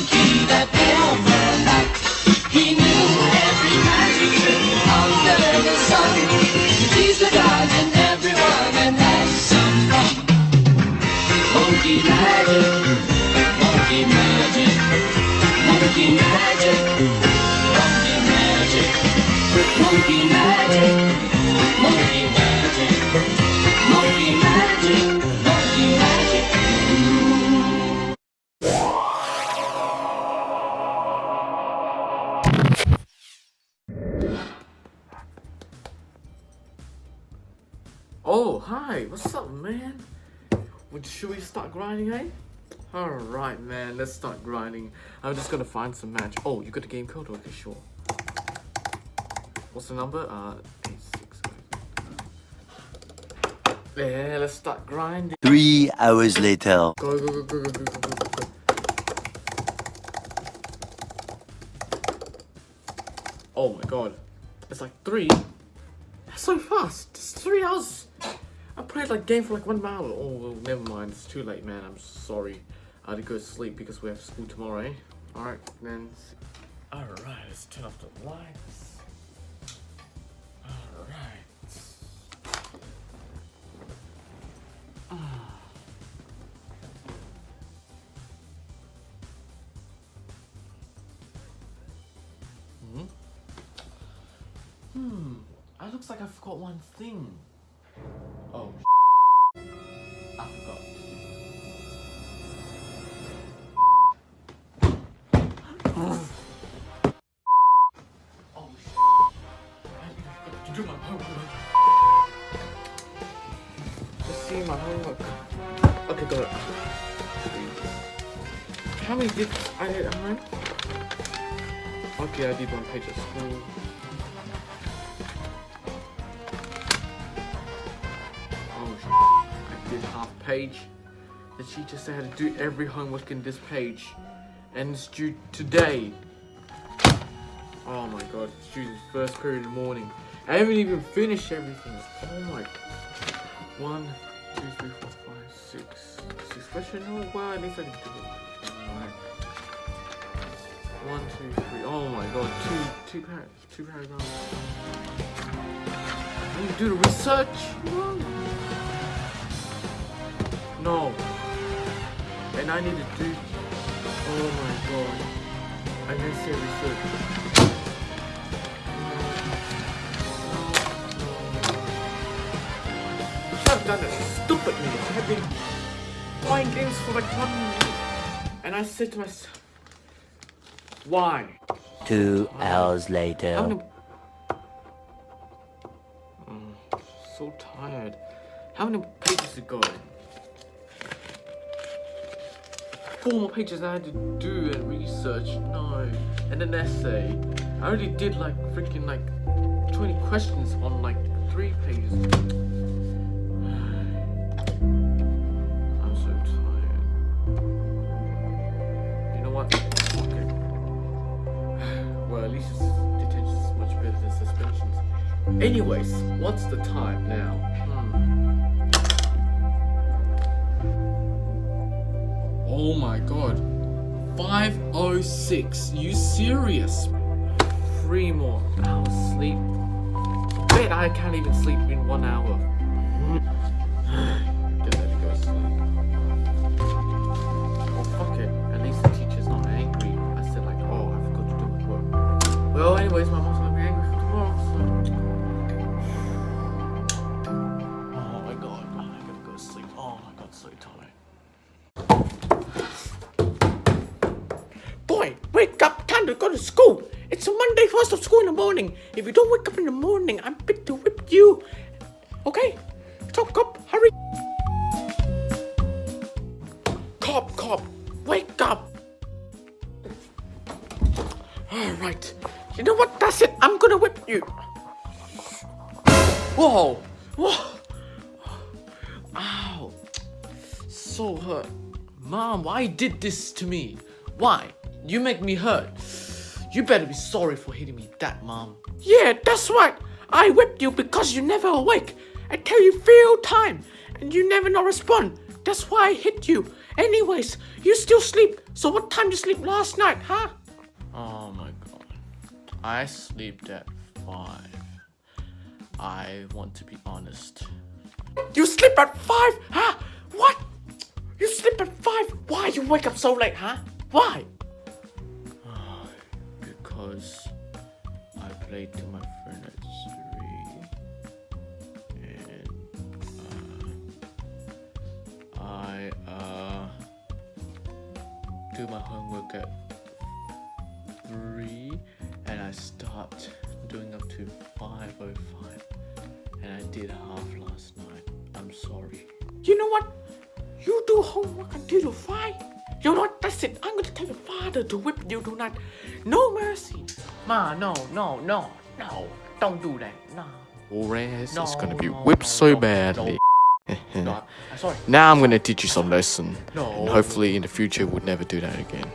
monkey that. He knew every magic trick under the sun. The and everyone and had some. Monkey magic, monkey magic, monkey magic, monkey magic, monkey magic, Oh, hi. What's up, man? Would, should we start grinding, eh? Alright, man. Let's start grinding. I'm just gonna find some match. Oh, you got a game code? Okay, sure. What's the number? Uh, eight, six, eight. Yeah, let's start grinding. Three hours later. Go, go, go, oh my god. It's like three. That's so fast. It's three hours. Played like game for like one hour. Oh, well, never mind. It's too late, man. I'm sorry. I had to go to sleep because we have school tomorrow, eh? Alright, then. Alright, let's turn off the lights. Alright. Hmm? Hmm. It looks like I forgot one thing. Oh. I forgot. Oh I forgot to do oh, my homework. See my homework. Okay, got it. How many did I did learn? Okay, I did one page at school. I did half page. The teacher said I had to do every homework in this page. And it's due today. Oh my god, it's due the first period in the morning. I haven't even finished everything. Oh my. One, two, three, four, five, six. Six? Oh wow, at least I can do it. One, two, three. Oh my god, two, two, par two paragraphs. I need to do the research. No. No. And I need to do. Oh my god. I didn't say research. Have done it stupidly. I have been playing games for like one minute. And I said to myself, why? Two hours later. Mm, so tired. How many pages to Four more pages I had to do and research. No. And an essay. I already did like freaking like 20 questions on like three pages. I'm so tired. You know what? It. Well, at least detention is much better than suspensions. Anyways, what's the time now? Hmm. Oh my god. 506. You serious? Three more hours sleep. Bet I can't even sleep in one hour. Get ready to go sleep. Oh fuck it. At least the teacher's not angry. I said like, oh, I forgot to do my work. Well, anyways, my mom's gonna be angry for tomorrow, so. Oh my god, I gotta go to sleep. Oh my god, so tired. School! It's a Monday, first of school in the morning. If you don't wake up in the morning, I'm fit to whip you. Okay? So, cop, hurry! Cop, cop, wake up! Alright. You know what? That's it. I'm gonna whip you. Whoa! Whoa! Ow! So hurt. Mom, why did this to me? Why? You make me hurt. You better be sorry for hitting me that, Mom. Yeah, that's right. I whipped you because you never awake. I tell you few time and you never not respond. That's why I hit you. Anyways, you still sleep. So what time you sleep last night, huh? Oh my god. I slept at 5. I want to be honest. You sleep at 5? Huh? What? You sleep at 5? Why you wake up so late, huh? Why? Because I played to my friend at 3. And uh, I uh, do my homework at 3 and I stopped doing up to 5.05 and I did half last night. I'm sorry. You know what? You do homework until you 5. You know what? That's it. I'm gonna tell your father to whip you tonight. No mercy. Ma, no, no, no, no. Don't do that. No. Or else it's No, gonna be whipped no, so no, badly. No, I'm sorry. now I'm gonna teach you some lesson. No. And hopefully in the future we'll never do that again.